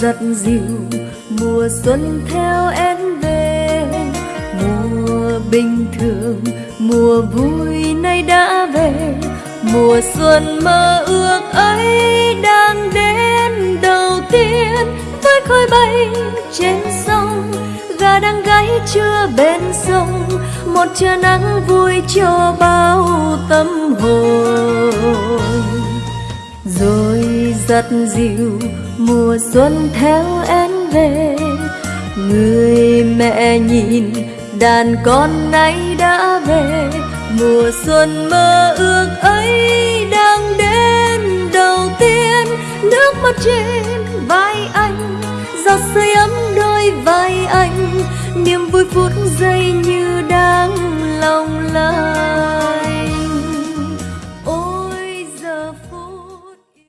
giật dịu mùa xuân theo em về, mùa bình thường, mùa vui nay đã về. Mùa xuân mơ ước ấy đang đến đầu tiên, với khói bay trên sông. Gà đang gáy chưa bên sông, một trưa nắng vui cho bao tâm hồn rất dịu, mùa xuân theo em về. Người mẹ nhìn, đàn con nay đã về. Mùa xuân mơ ước ấy đang đến đầu tiên. Nước mắt trên vai anh, giọt sưởi ấm đôi vai anh. Niềm vui phút giây